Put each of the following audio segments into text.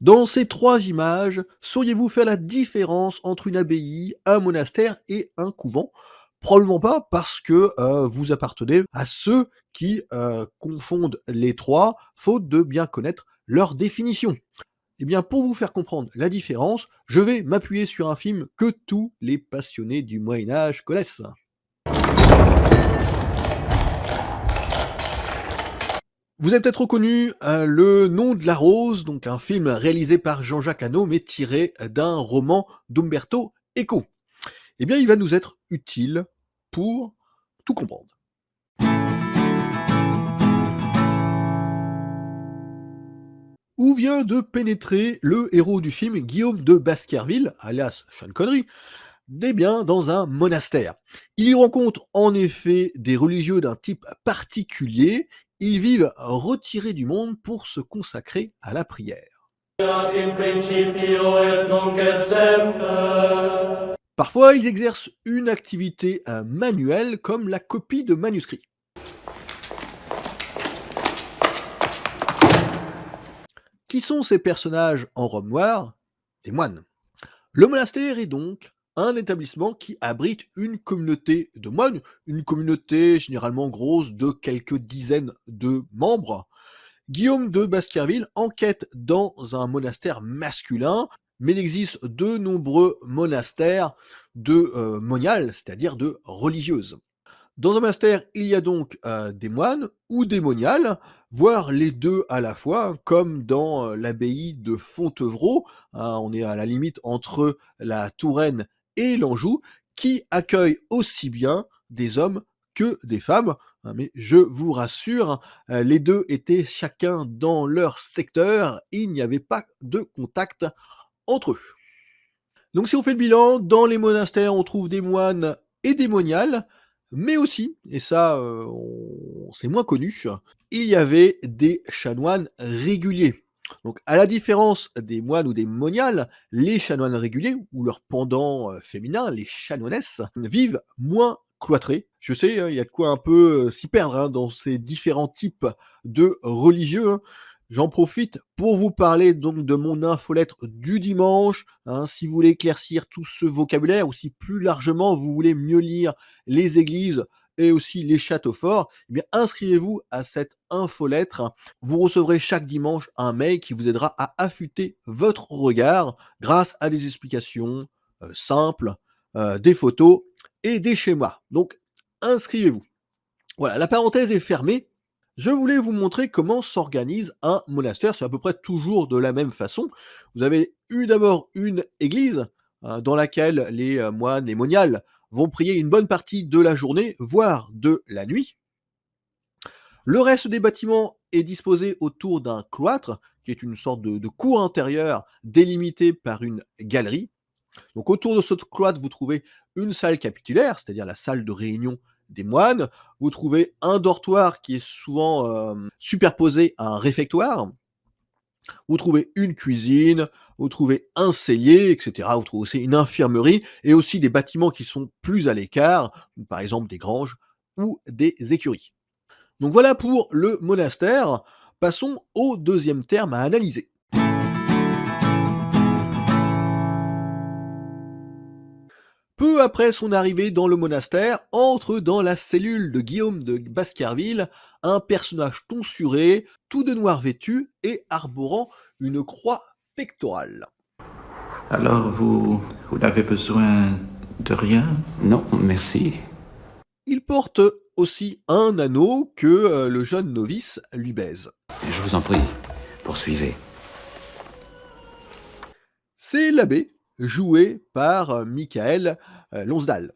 Dans ces trois images, sauriez-vous faire la différence entre une abbaye, un monastère et un couvent? Probablement pas parce que, heu, vous appartenez à ceux qui, heu, confondent les 3, faute de bien connaître leur définition. Eh bien, pour vous faire comprendre la différence, je vais m'appuyer sur un film que tous les passionnés du Moyen Âge connaissent. Vous avez peut-être reconnu, heu, Le Nom de la rose, donc un film réalisé par Jean-Jacques Hano, mais tiré, heu, d'un roman d'Umberto Eco. Eh bien, il va nous être utile pour tout comprendre. Où vient de pénétrer le héros du film, Guillaume de Baskerville, alias Sean Connery? Eh bien, dans un monastère. Il y rencontre en effet des religieux d'un type particulier. Ils vivent retirés du monde pour se consacrer à la prière. Parfois, ils exercent une activité manuelle comme la copie de manuscrits. Qui sont ces personnages en robe noire? Des moines. Le monastère est donc un établissement qui abrite une communauté de moines, une communauté généralement grosse de quelques dizaines de membres. Guillaume de Baskerville enquête dans un monastère masculin, mais il existe de nombreux monastères de euh, moniales, c'est-à-dire de religieuses. Dans un monastère, il y a donc euh, des moines ou des moniales, voire les deux à la fois, comme dans euh, l'abbaye de Fontevraud, hein, on est à la limite entre la Touraine et l'Anjou, qui accueille aussi bien des hommes que des femmes. hein, mais je vous rassure, euh, les deux étaient chacun dans leur secteur, il n'y avait pas de contact entre eux. Donc si on fait le bilan, dans les monastères, on trouve des moines et des moniales, mais aussi, et ça, on c'est moins connu, il y avait des chanoines réguliers. Donc à la différence des moines ou des moniales, les chanoines réguliers ou leur pendant, heu, féminin, les chanoinesses, vivent moins cloîtrés. Je sais, hein, il y a quoi un peu, heu, s'y perdre, hein, dans ces différents types de religieux, hein. J'en profite pour vous parler donc de mon infolettre du dimanche. Si vous voulez éclaircir tout ce vocabulaire ou si plus largement vous voulez mieux lire les églises et aussi les châteaux forts, eh bien inscrivez-vous à cette infolettre. Vous recevrez chaque dimanche un mail qui vous aidera à affûter votre regard grâce à des explications, heu, simples, heu, des photos et des schémas. Donc inscrivez-vous. Voilà, la parenthèse est fermée. Je voulais vous montrer comment s'organise un monastère. C'est à peu près toujours de la même façon. Vous avez eu d'abord une église hein, dans laquelle les euh, moines, les moniales vont prier une bonne partie de la journée, voire de la nuit. Le reste des bâtiments est disposé autour d'un cloître, qui est une sorte de, cour intérieure délimitée par une galerie. Donc autour de ce cloître, vous trouvez une salle capitulaire, c'est-à-dire la salle de réunion des moines. Vous trouvez un dortoir qui est souvent euh, superposé à un réfectoire. Vous trouvez une cuisine, vous trouvez un cellier, etc. Vous trouvez aussi une infirmerie et aussi des bâtiments qui sont plus à l'écart, par exemple des granges ou des écuries. Donc voilà pour le monastère. Passons au deuxième terme à analyser. Peu après son arrivée dans le monastère, entre dans la cellule de Guillaume de Baskerville un personnage tonsuré, tout de noir vêtu et arborant une croix pectorale. Alors, vous, vous n'avez besoin de rien? Non, merci. Il porte aussi un anneau que euh, le jeune novice lui baise. Je vous en prie, poursuivez. C'est l'abbé, joué par euh, Michael euh, Lonsdal.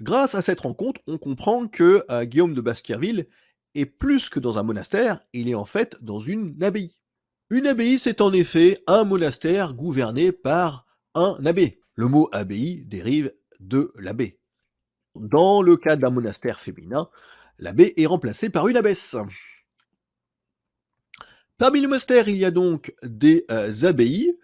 Grâce à cette rencontre, on comprend que euh, Guillaume de Baskerville est plus que dans un monastère, il est en fait dans une abbaye. Une abbaye, c'est en effet un monastère gouverné par un abbé. Le mot abbaye dérive de l'abbé. Dans le cas d'un monastère féminin, l'abbé est remplacé par une abbesse. Parmi les monastères, il y a donc des abbayes.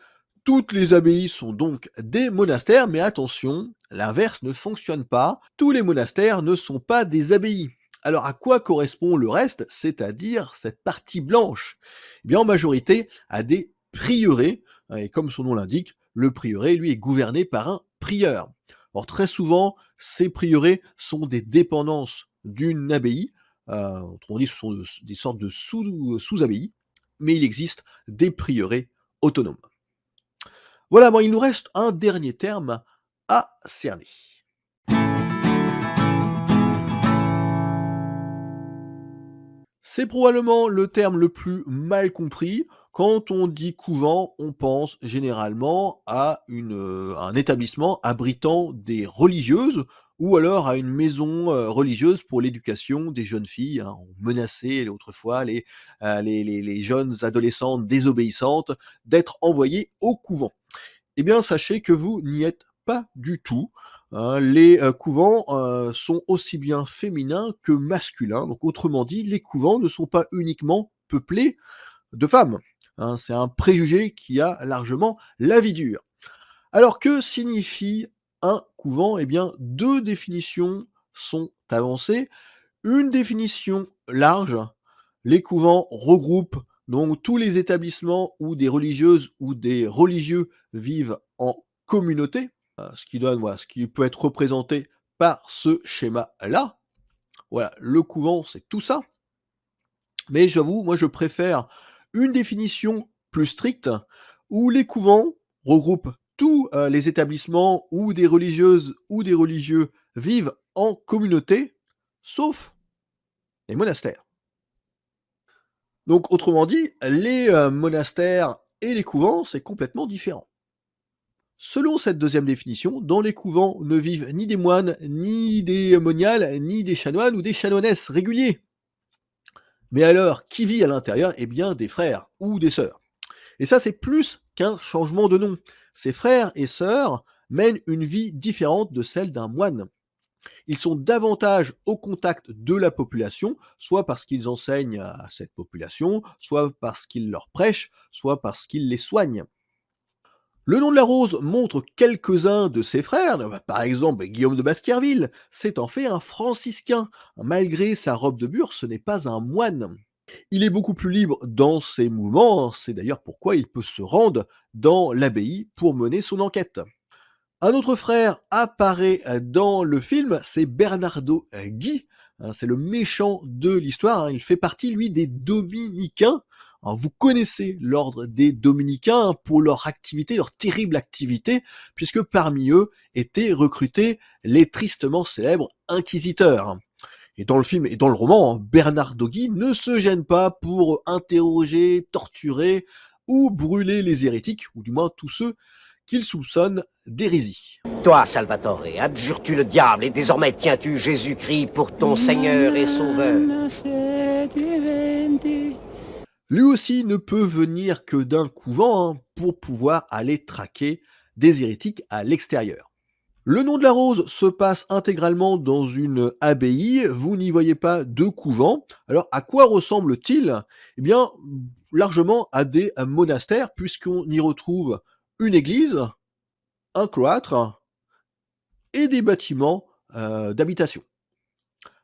Toutes les abbayes sont donc des monastères, mais attention, l'inverse ne fonctionne pas. Tous les monastères ne sont pas des abbayes. Alors à quoi correspond le reste, c'est-à-dire cette partie blanche? Eh bien en majorité à des prieurés, et comme son nom l'indique, le prieuré, lui, est gouverné par un prieur. Or, très souvent, ces prieurés sont des dépendances d'une abbaye, heu, autrement dit, ce sont de des sortes de sous sous-abbayes, mais il existe des prieurés autonomes. Voilà, bon, il nous reste un dernier terme à cerner. C'est probablement le terme le plus mal compris. Quand on dit couvent, on pense généralement à heu, un établissement abritant des religieuses ou alors à une maison, religieuse pour l'éducation des jeunes filles, hein. Autrefois les, jeunes adolescentes désobéissantes d'être envoyées au couvent. Eh bien, sachez que vous n'y êtes pas du tout, hein. Les, couvents, sont aussi bien féminins que masculins. Donc autrement dit, les couvents ne sont pas uniquement peuplés de femmes, hein. C'est un préjugé qui a largement la vie dure. Alors que signifie un couvent? Eh bien, 2 définitions sont avancées. Une définition large, les couvents regroupent donc tous les établissements où des religieuses ou des religieux vivent en communauté, heu, ce qui donne, voilà, ce qui peut être représenté par ce schéma-là. Voilà, le couvent, c'est tout ça. Mais j'avoue, moi je préfère une définition plus stricte, où les couvents regroupent tous, heu, les établissements où des religieuses ou des religieux vivent en communauté, sauf les monastères. Donc autrement dit, les, heu, monastères et les couvents, c'est complètement différent. Selon cette deuxième définition, dans les couvents ne vivent ni des moines, ni des moniales, ni des chanoines ou des chanoinesses réguliers. Mais alors, qui vit à l'intérieur? Eh bien, des frères ou des sœurs. Et ça, c'est plus qu'un changement de nom. Ces frères et sœurs mènent une vie différente de celle d'un moine. Ils sont davantage au contact de la population, soit parce qu'ils enseignent à cette population, soit parce qu'ils leur prêchent, soit parce qu'ils les soignent. Le nom de la rose montre quelques-uns de ses frères, bah, par exemple Guillaume de Baskerville, c'est en fait un franciscain. Malgré sa robe de bure, ce n'est pas un moine. Il est beaucoup plus libre dans ses mouvements, c'est d'ailleurs pourquoi il peut se rendre dans l'abbaye pour mener son enquête. Un autre frère apparaît dans le film, c'est Bernardo Guy, hein, c'est le méchant de l'histoire, hein. il fait partie lui des dominicains. Vous connaissez l'ordre des dominicains pour leur activité, leur terrible activité, puisque parmi eux étaient recrutés les tristement célèbres inquisiteurs. Et dans le film et dans le roman, hein, Bernardo Guy ne se gêne pas pour interroger, torturer ou brûler les hérétiques, ou du moins tous ceux qu'il soupçonne d'hérésie. Toi, Salvatore, adjures-tu le diable et désormais tiens-tu Jésus-Christ pour ton Seigneur et Sauveur? Lui aussi ne peut venir que d'un couvent hein, pour pouvoir aller traquer des hérétiques à l'extérieur. Le nom de la rose se passe intégralement dans une abbaye, vous n'y voyez pas de couvent. Alors à quoi ressemble-t-il? Eh bien, largement à des monastères, puisqu'on y retrouve une église, un cloître et des bâtiments, heu, d'habitation.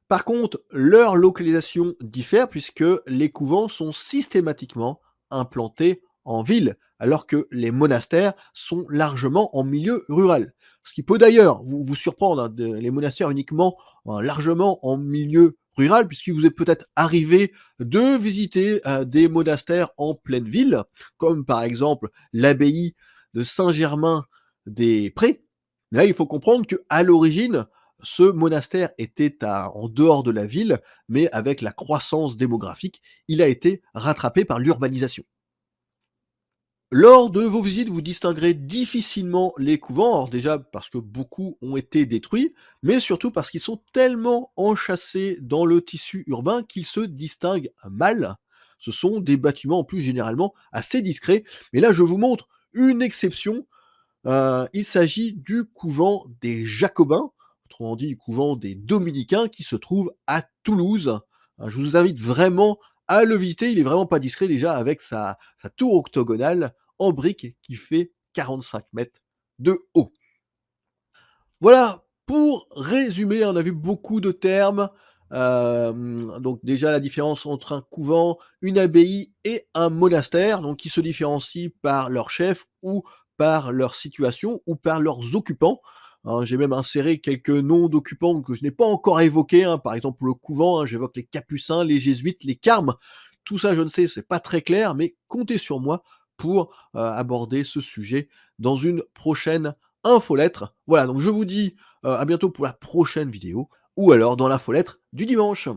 Par contre, leur localisation diffère puisque les couvents sont systématiquement implantés en ville, alors que les monastères sont largement en milieu rural. Ce qui peut d'ailleurs vous surprendre, hein, les monastères uniquement, euh, largement en milieu rural, puisqu'il vous est peut-être arrivé de visiter, heu, des monastères en pleine ville, comme par exemple l'abbaye de Saint-Germain-des-Prés. Là, il faut comprendre qu'à l'origine, ce monastère était en dehors de la ville, mais avec la croissance démographique, il a été rattrapé par l'urbanisation. Lors de vos visites, vous distinguerez difficilement les couvents, alors déjà parce que beaucoup ont été détruits, mais surtout parce qu'ils sont tellement enchâssés dans le tissu urbain qu'ils se distinguent mal. Ce sont des bâtiments en plus généralement assez discrets, mais là je vous montre une exception, heu, il s'agit du couvent des Jacobins, autrement dit du couvent des Dominicains qui se trouve à Toulouse. Hein, je vous invite vraiment à visiter, il est vraiment pas discret déjà avec sa tour octogonale en briques qui fait 45 mètres de haut. Voilà, pour résumer, on a vu beaucoup de termes, Hem, donc déjà la différence entre un couvent, une abbaye et un monastère, donc qui se différencient par leur chef ou par leur situation ou par leurs occupants. Hein, j'ai même inséré quelques noms d'occupants que je n'ai pas encore évoqués, hein. Par exemple, le couvent, hein, j'évoque les capucins, les jésuites, les carmes. Tout ça, je ne sais, c'est pas très clair, mais comptez sur moi pour, heu, aborder ce sujet dans une prochaine infolettre. Voilà, donc je vous dis, heu, à bientôt pour la prochaine vidéo ou alors dans l'infolettre du dimanche.